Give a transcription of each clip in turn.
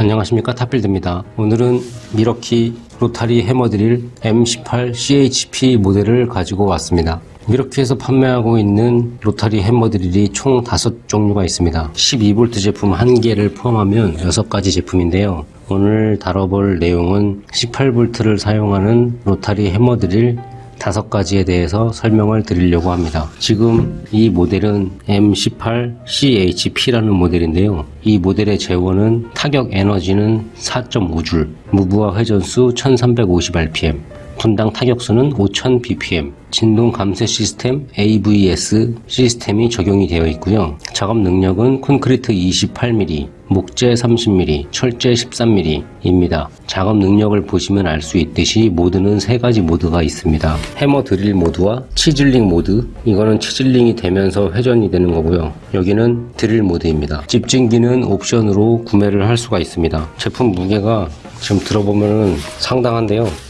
안녕하십니까? 탑빌드입니다. 오늘은 밀워키 로타리 해머드릴 M18 CHP 모델을 가지고 왔습니다. 밀워키에서 판매하고 있는 로타리 해머드릴이 총 5종류가 있습니다. 12V 제품 1개를 포함하면 6가지 제품인데요. 오늘 다뤄볼 내용은 18V를 사용하는 로타리 해머드릴 다섯 가지에 대해서 설명을 드리려고 합니다. 지금 이 모델은 M18CHP라는 모델인데요. 이 모델의 제원은 타격 에너지는 4.5줄, 무부하 회전수 1350rpm, 분당 타격수는 5000bpm, 진동 감쇄 시스템 AVS 시스템이 적용이 되어 있고요. 작업 능력은 콘크리트 28mm, 목재 30mm, 철재 13mm입니다. 작업 능력을 보시면 알 수 있듯이 모드는 세 가지 모드가 있습니다. 해머 드릴 모드와 chiseling 모드, 이거는 chiseling이 되면서 회전이 되는 거고요. 여기는 드릴 모드입니다. 집진기는 옵션으로 구매를 할 수가 있습니다. 제품 무게가 지금 들어보면 상당한데요.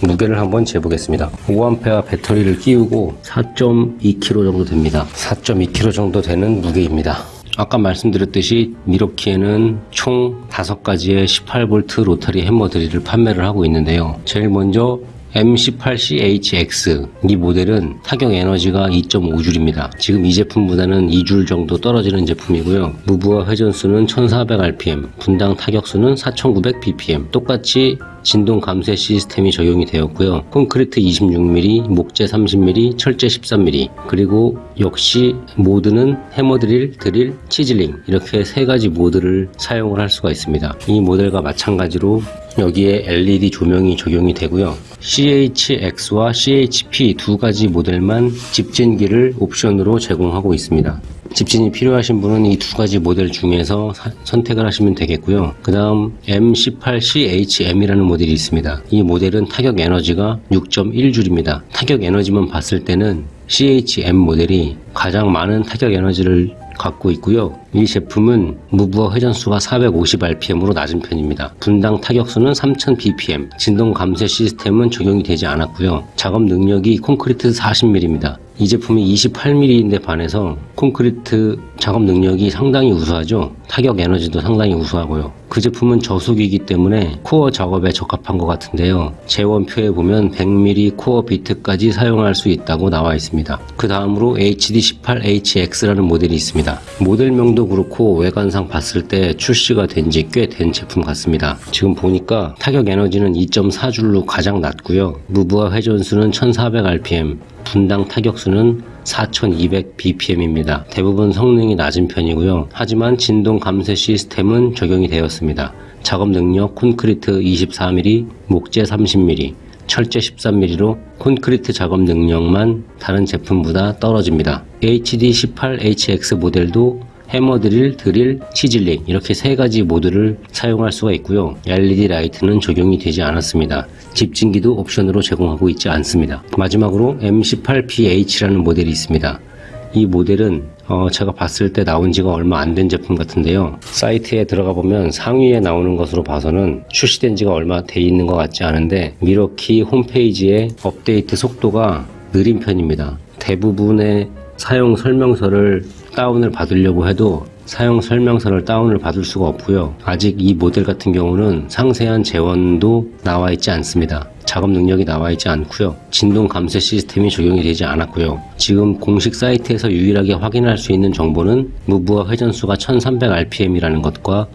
무게를 한번 재보겠습니다. 5A 배터리를 끼우고 4.2kg 정도 됩니다. 4.2kg 정도 되는 무게입니다. 아까 말씀드렸듯이 미러키에는 총 5가지의 18V 로터리 드릴을 판매를 하고 있는데요. 제일 먼저 M18CHX 이 모델은 타격 에너지가 2.5줄입니다. 지금 이 제품보다는 2줄 정도 떨어지는 제품이고요. 무브와 회전수는 1400rpm, 분당 타격수는 4900bpm 똑같이 진동 감쇄 시스템이 적용이 되었고요. 콘크리트 26mm, 목재 30mm, 철제 13mm 그리고 역시 모드는 해머 드릴, 드릴, 치즐링 이렇게 세 가지 모드를 사용을 할 수가 있습니다. 이 모델과 마찬가지로 여기에 LED 조명이 적용이 되고요. CHX와 CHP 두 가지 모델만 집진기를 옵션으로 제공하고 있습니다. 집진이 필요하신 분은 이 두 가지 모델 중에서 사- 선택을 하시면 되겠고요. 그 다음 M18CHM이라는 모델이 있습니다. 이 모델은 타격 에너지가 6.1줄입니다. 타격 에너지만 봤을 때는 CHM 모델이 가장 많은 타격 에너지를 갖고 있고요. 이 제품은 무브와 회전수가 450rpm으로 낮은 편입니다. 분당 타격수는 3000bpm, 진동 감쇄 시스템은 적용이 되지 않았고요. 작업 능력이 콘크리트 40mm입니다. 이 제품이 28mm인데 반해서 콘크리트 작업 능력이 상당히 우수하죠. 타격 에너지도 상당히 우수하고요. 그 제품은 저속이기 때문에 코어 작업에 적합한 것 같은데요. 재원표에 보면 100mm 코어 비트까지 사용할 수 있다고 나와 있습니다. 그 다음으로 HD18HX라는 모델이 있습니다. 모델명도 그렇고 외관상 봤을 때 출시가 된 지 꽤 된 제품 같습니다. 지금 보니까 타격 에너지는 2.4줄로 가장 낮고요. 무브와 회전수는 1400rpm, 분당 타격수는 4200bpm입니다. 대부분 성능이 낮은 편이고요. 하지만 진동 감쇄 시스템은 적용이 되었습니다. 작업 능력 콘크리트 24mm, 목재 30mm, 철제 13mm로 콘크리트 작업 능력만 다른 제품보다 떨어집니다. HD18HX 모델도 해머 드릴, 드릴, chiseling 이렇게 세 가지 모드를 사용할 수가 있고요. LED 라이트는 적용이 되지 않았습니다. 집진기도 옵션으로 제공하고 있지 않습니다. 마지막으로 M18PH라는 모델이 있습니다. 이 모델은 어, 제가 봤을 때 나온 지가 얼마 안 된 제품 같은데요. 사이트에 들어가 보면 상위에 나오는 것으로 봐서는 출시된 지가 얼마 돼 있는 것 같지 않은데 밀워키 홈페이지의 업데이트 속도가 느린 편입니다. 대부분의 사용 설명서를 다운을 받으려고 해도 사용 설명서를 다운을 받을 수가 없고요. 아직 이 모델 같은 경우는 상세한 재원도 나와 있지 않습니다. 작업 능력이 나와 있지 않고요. 진동 감쇄 시스템이 적용이 되지 않았고요. 지금 공식 사이트에서 유일하게 확인할 수 있는 정보는 무브와 회전수가 1300rpm이라는 것과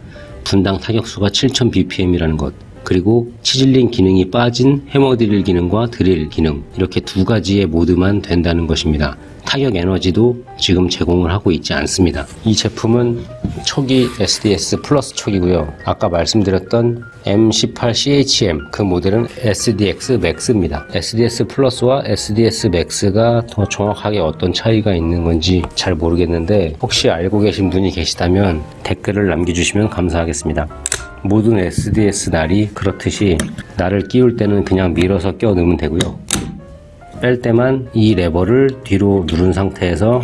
분당 타격수가 7000bpm이라는 것 그리고 chiseling 기능이 빠진 해머 드릴 기능과 드릴 기능 이렇게 두 가지의 모드만 된다는 것입니다. 타격 에너지도 지금 제공을 하고 있지 않습니다. 이 제품은 촉이 SDS plus 촉이고요. 아까 말씀드렸던 M18CHM 그 모델은 SDS max입니다. SDS plus와 SDS max가 더 정확하게 어떤 차이가 있는 건지 잘 모르겠는데 혹시 알고 계신 분이 계시다면 댓글을 남겨주시면 감사하겠습니다. 모든 SDS 날이 그렇듯이 날을 끼울 때는 그냥 밀어서 껴 넣으면 되고요. 뺄 때만 이 레버를 뒤로 누른 상태에서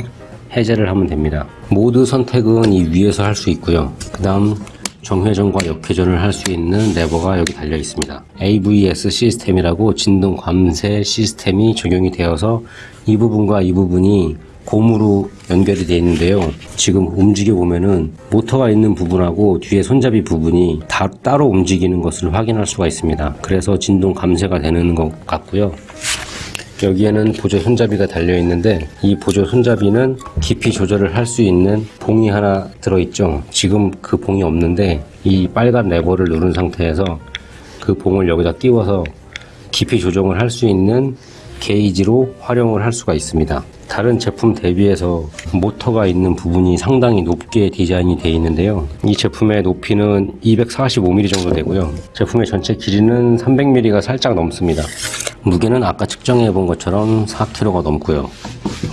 해제를 하면 됩니다. 모드 선택은 이 위에서 할 수 있고요. 그 다음 정회전과 역회전을 할 수 있는 레버가 여기 달려 있습니다. AVS 시스템이라고 진동 감쇄 시스템이 적용이 되어서 이 부분과 이 부분이 고무로 연결이 되어 있는데요. 지금 움직여 보면은 모터가 있는 부분하고 뒤에 손잡이 부분이 다 따로 움직이는 것을 확인할 수가 있습니다. 그래서 진동 감쇄가 되는 것 같고요. 여기에는 보조 손잡이가 달려 있는데 이 보조 손잡이는 깊이 조절을 할 수 있는 봉이 하나 들어있죠. 지금 그 봉이 없는데 이 빨간 레버를 누른 상태에서 그 봉을 여기다 띄워서 깊이 조정을 할 수 있는 게이지로 활용을 할 수가 있습니다. 다른 제품 대비해서 모터가 있는 부분이 상당히 높게 디자인이 되어 있는데요. 이 제품의 높이는 245mm 정도 되고요. 제품의 전체 길이는 300mm가 살짝 넘습니다. 무게는 아까 측정해 본 것처럼 4kg가 넘고요.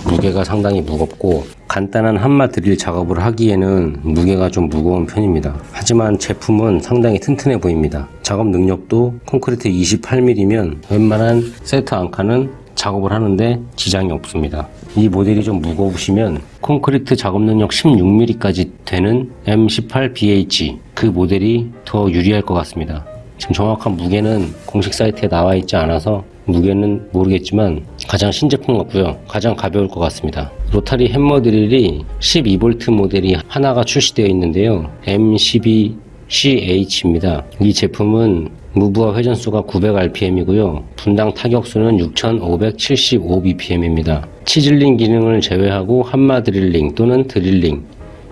무게가 상당히 무겁고 간단한 한마 드릴 작업을 하기에는 무게가 좀 무거운 편입니다. 하지만 제품은 상당히 튼튼해 보입니다. 작업 능력도 콘크리트 28mm면 웬만한 세트 앙카는 작업을 하는데 지장이 없습니다. 이 모델이 좀 무거우시면 콘크리트 작업 능력 16mm까지 되는 M18BH 그 모델이 더 유리할 것 같습니다. 지금 정확한 무게는 공식 사이트에 나와 있지 않아서 무게는 모르겠지만 가장 신제품 같고요. 가장 가벼울 것 같습니다. 로타리 햄머 드릴이 12V 모델이 하나가 출시되어 있는데요. M12CH입니다. 이 제품은 무브와 회전수가 900rpm이고요. 분당 타격수는 6575bpm입니다. 치즐링 기능을 제외하고 한마 드릴링 또는 드릴링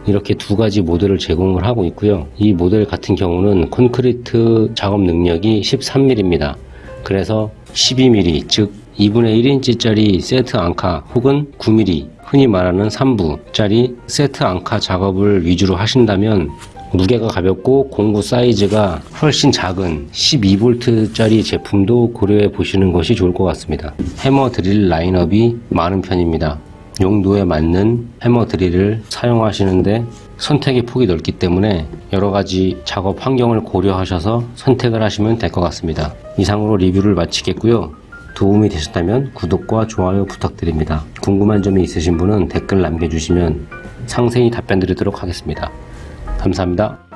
이렇게 두 가지 모델을 제공을 하고 있고요. 이 모델 같은 경우는 콘크리트 작업 능력이 13mm입니다. 그래서 12mm, 즉 2분의 1인치짜리 세트 앙카 혹은 9mm, 흔히 말하는 3부짜리 세트 앙카 작업을 위주로 하신다면 무게가 가볍고 공구 사이즈가 훨씬 작은 12V짜리 제품도 고려해 보시는 것이 좋을 것 같습니다. 해머 드릴 라인업이 많은 편입니다. 용도에 맞는 해머 드릴을 사용하시는데 선택의 폭이 넓기 때문에 여러 가지 작업 환경을 고려하셔서 선택을 하시면 될 것 같습니다. 이상으로 리뷰를 마치겠고요. 도움이 되셨다면 구독과 좋아요 부탁드립니다. 궁금한 점이 있으신 분은 댓글 남겨주시면 상세히 답변 드리도록 하겠습니다. 감사합니다.